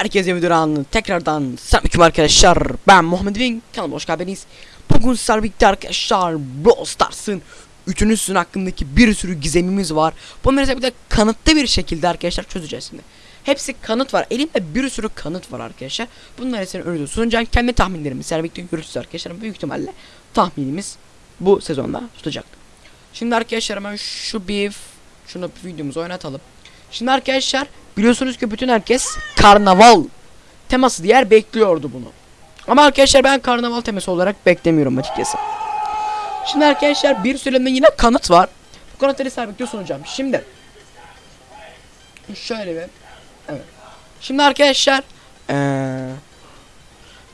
Herkese videodan tekrardan selamünaleyküm arkadaşlar. Ben Muhammed Wing. Kanalıma hoş geldiniz. Bugün sizlerle birlikte arkadaşlar Brawl Stars'ın 3. sezon hakkındaki bir sürü gizemimiz var. Bunları bir de kanıtlı bir şekilde arkadaşlar çözeceğiz şimdi. Hepsi kanıt var. Elimde bir sürü kanıt var arkadaşlar. Bunları senin önünde sunacağım. Kendi tahminlerimi sizlerle birlikte görüşürüz arkadaşlar. Büyük ihtimalle tahminimiz bu sezonda tutacak. Şimdi arkadaşlar hemen şu bir şunu videomuzu oynatalım. Şimdi arkadaşlar biliyorsunuz ki bütün herkes karnaval teması diğer bekliyordu bunu. Ama arkadaşlar ben karnaval teması olarak beklemiyorum açıkçası. Şimdi arkadaşlar bir süreden yine kanıt var. Bu kanıtları sabitliyor sunacağım. Şimdi şöyle bir evet. Şimdi arkadaşlar eee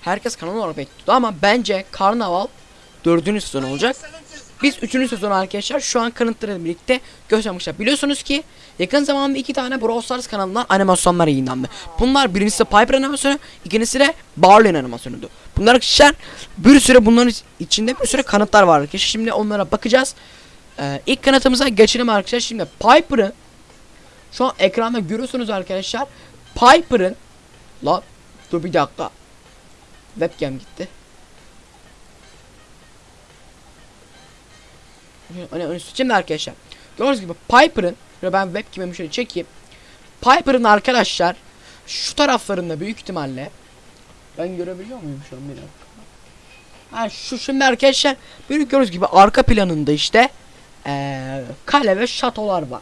herkes kanal olarak bekliyordu ama bence karnaval dördüncü sezon olacak. Biz üçüncü sezon arkadaşlar şu an kanıtlarıyla birlikte göstermişler. Biliyorsunuz ki yakın zamanda iki tane Brawl Stars kanalından animasyonlar yayınlandı. Bunlar birincisi Piper animasyonu, ikincisi de Barley'in animasyonuydu. Bunlar arkadaşlar bir süre bunların içinde bir sürü kanıtlar var arkadaşlar. Şimdi onlara bakacağız. Ee, ilk kanıtımıza geçelim arkadaşlar. Şimdi Piper'ın şu an ekranda görüyorsunuz arkadaşlar. Piper'ın la dur bir dakika. Webcam gitti. Hani hani şimdi arkadaşlar gördüğünüz gibi Piper'ın ben webcam'imi şöyle çekeyim. Piper'ın arkadaşlar şu taraflarında büyük ihtimalle ben görebiliyor muyum şu an bir dakika. Ha şu şimdi arkadaşlar böyle gördüğünüz gibi arka planında işte ee, kale ve şatolar var.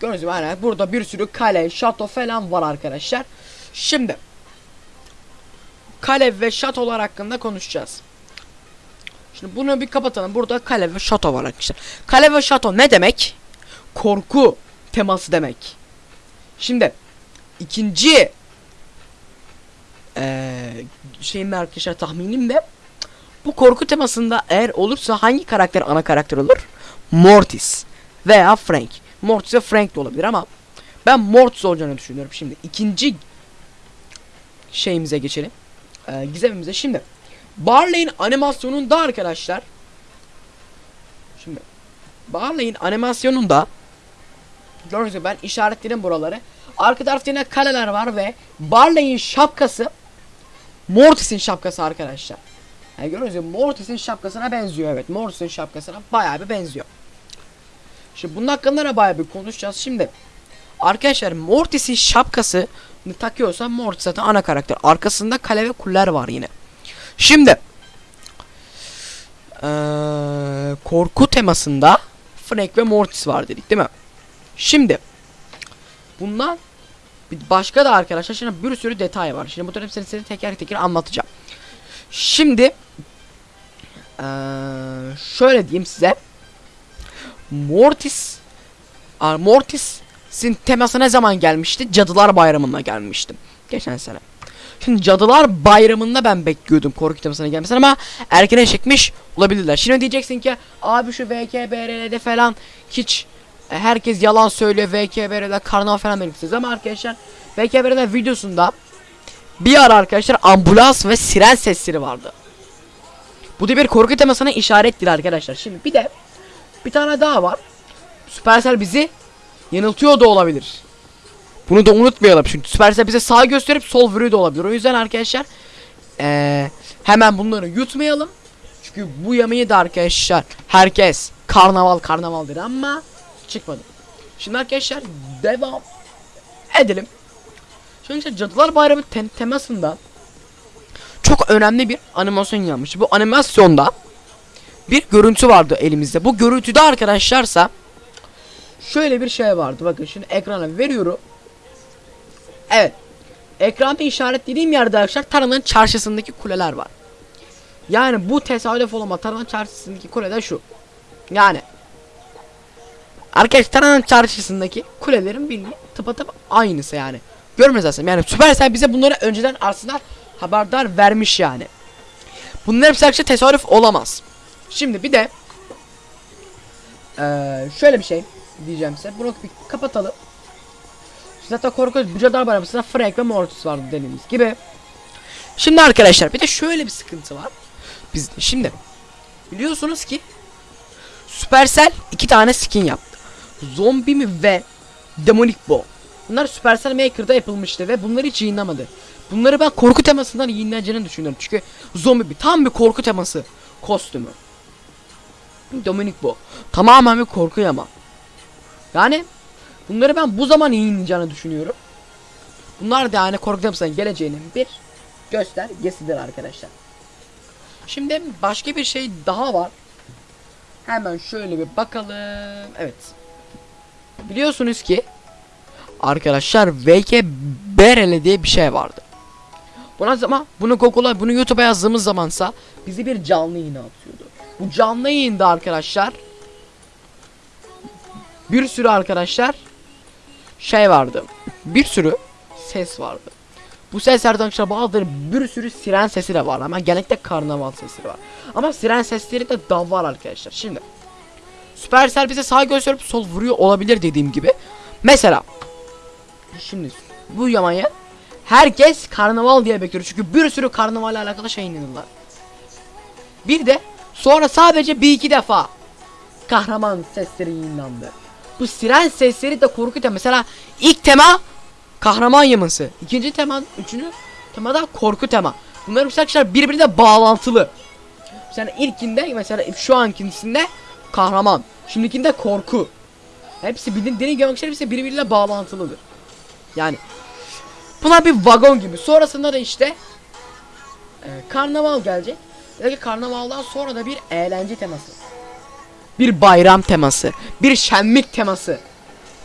Gördüğünüz gibi hani burada bir sürü kale, şato falan var arkadaşlar. Şimdi kale ve şatolar hakkında konuşacağız. Şimdi bunu bir kapatalım. Burada kale ve şato var arkadaşlar. Kale ve şato ne demek? Korku teması demek. Şimdi ikinci ee, şeyim arkadaşlar tahminim de bu korku temasında eğer olursa hangi karakter ana karakter olur? Mortis veya Frank. Mortis ve Frank de olabilir ama ben Mortis olacağını düşünüyorum. Şimdi ikinci şeyimize geçelim. Ee, gizemimize şimdi Barley'in animasyonunda arkadaşlar Şimdi Barley'in animasyonunda Gördüğünüz gibi ben işaretledim buraları. Arka tarafta yine kaleler var ve Barley'in şapkası Mortis'in şapkası arkadaşlar. Yani Gördüğünüz gibi Mortis'in şapkasına benziyor evet. Mortis'in şapkasına bayağı bir benziyor. Şimdi bunun hakkında da bayağı bir konuşacağız. Şimdi Arkadaşlar Mortis'in şapkası takıyorsa Mortis zaten ana karakter. Arkasında kale ve kuller var yine Şimdi ee, korku temasında Frank ve Mortis var dedik değil mi? Şimdi bundan başka da arkadaşlar şimdi bir sürü detay var. Şimdi bu hepsini size teker teker anlatacağım. Şimdi ee, şöyle diyeyim size Mortis Mortis'in teması ne zaman gelmişti? Cadılar Bayramı'na gelmiştim. Geçen sene. Cadılar Bayramı'nda ben bekliyordum korku temasına gelmesini ama erkene çekmiş olabilirler. Şimdi diyeceksin ki abi şu VKBR'de falan hiç e, herkes yalan söylüyor VKBR'de karnaval falan belirtisiz ama arkadaşlar VKBR'de videosunda bir ara arkadaşlar ambulans ve siren sesleri vardı. Bu da bir korku temasına işarettir arkadaşlar. Şimdi bir de bir tane daha var. Supercell bizi yanıltıyor da olabilir. Bunu da unutmayalım çünkü Supercell bize sağ gösterip sol vuruyor da olabilir. O yüzden arkadaşlar ee, hemen bunları yutmayalım. Çünkü bu yemeği de arkadaşlar herkes karnaval karnaval ama çıkmadı. Şimdi arkadaşlar devam edelim. Şimdi işte Cadılar Bayramı tem temasında çok önemli bir animasyon yapmış. Bu animasyonda bir görüntü vardı elimizde. Bu görüntüde arkadaşlarsa şöyle bir şey vardı. Bakın şimdi ekrana veriyorum. Evet. Ekranda işaretlediğim yerde arkadaşlar Taran'ın çarşısındaki kuleler var. Yani bu tesadüf olama Taran'ın çarşısındaki kule de şu. Yani Arkadaşlar Taran'ın çarşısındaki kulelerin bildiği tıpatıp aynısı yani. Görmez aslında yani Supercell bize bunları önceden aslında haberdar vermiş yani. Bunlar hepsi arkadaşlar tesadüf olamaz. Şimdi bir de ee, şöyle bir şey diyeceğim size. Bunu bir kapatalım. Zaten korkunç Bücadar Bayramı'nda Frank ve Mortis vardı dediğimiz gibi. Şimdi arkadaşlar bir de şöyle bir sıkıntı var. Biz şimdi biliyorsunuz ki Supercell iki tane skin yaptı. Zombi mi ve Demonic Bo. Bunlar Supercell Maker'da yapılmıştı ve bunları hiç yayınlamadı. Bunları ben korku temasından yayınlanacağını düşünüyorum. Çünkü zombi bir tam bir korku teması kostümü. Dominik bu. Tamamen bir korku ama. Yani bunları ben bu zaman yayınlayacağını düşünüyorum. Bunlar da yani korku temasından geleceğinin bir göstergesidir arkadaşlar. Şimdi başka bir şey daha var. Hemen şöyle bir bakalım. Evet. Biliyorsunuz ki arkadaşlar VK Berele diye bir şey vardı. Buna zaman bunu Google'a bunu YouTube'a yazdığımız zamansa bizi bir canlı yayına atıyordu. Bu canlı yayında arkadaşlar bir sürü arkadaşlar şey vardı. Bir sürü ses vardı. Bu seslerden arkadaşlar bazıları bir sürü siren sesi de var ama genellikle karnaval sesi var. Ama siren sesleri de da var arkadaşlar. Şimdi Supercell bize sağ gösterip sol vuruyor olabilir dediğim gibi. Mesela şimdi bu yamaya herkes karnaval diye bekliyor. Çünkü bir sürü karnavalle alakalı şey yayınladılar. Bir de sonra sadece bir iki defa kahraman sesleri yayınlandı. Bu siren sesleri de korku tema. Mesela ilk tema kahraman yaması. ikinci tema, üçüncü tema da korku tema. Bunlar arkadaşlar birbirine bağlantılı. Mesela ilkinde mesela şu ankisinde kahraman. Şimdikinde korku. Hepsi bildiğin arkadaşlar hepsi birbiriyle bağlantılıdır. Yani Buna bir vagon gibi. Sonrasında da işte e, karnaval gelecek. Belki karnavaldan sonra da bir eğlence teması. Bir bayram teması. Bir şenlik teması.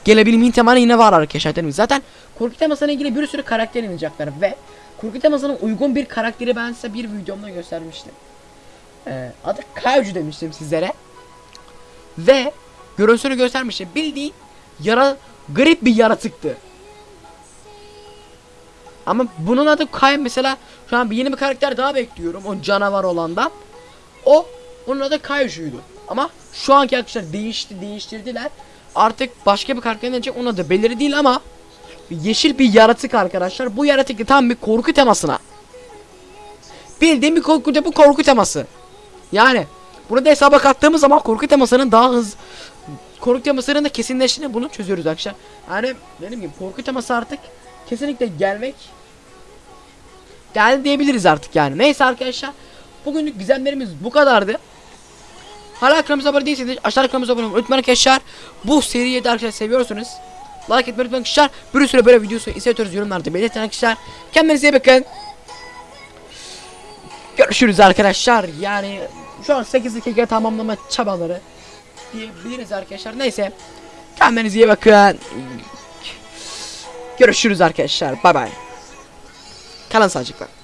Gelebilimin temanı yine var arkadaşlar. değil mi? Zaten korku temasına ilgili bir sürü karakter inecekler ve korku temasına uygun bir karakteri ben size bir videomda göstermiştim. Ee, adı Kaiju demiştim sizlere. Ve görüntüsünü göstermiştim. Bildiğin yara garip bir yaratıktı. Ama bunun adı Kay mesela şu an bir yeni bir karakter daha bekliyorum o canavar olandan. O onun adı Kaiju'ydu. Ama şu anki arkadaşlar değişti değiştirdiler. Artık başka bir karakter gelecek onun adı belirli değil ama yeşil bir yaratık arkadaşlar. Bu yaratık da tam bir korku temasına. Bildiğim bir korku bu korku teması. Yani bunu da hesaba kattığımız zaman korku temasının daha hız korku temasının da kesinleştiğini bunu çözüyoruz arkadaşlar. Yani benim gibi korku teması artık kesinlikle gelmek geldi diyebiliriz artık yani. Neyse arkadaşlar. Bugünlük gizemlerimiz bu kadardı. Hala kanalımıza abone değilseniz aşağıda kanalımıza abone olmayı unutmayın arkadaşlar. Bu seriyi de arkadaşlar seviyorsunuz. Like etmeyi unutmayın arkadaşlar. Bir sürü böyle videosu istiyorsanız yorumlarda belirtin arkadaşlar. Kendinize iyi bakın. Görüşürüz arkadaşlar. Yani şu an 8 dakika tamamlama çabaları diyebiliriz arkadaşlar. Neyse. Kendinize iyi bakın. Görüşürüz arkadaşlar. Bay bay. Kalın sağlıcakla.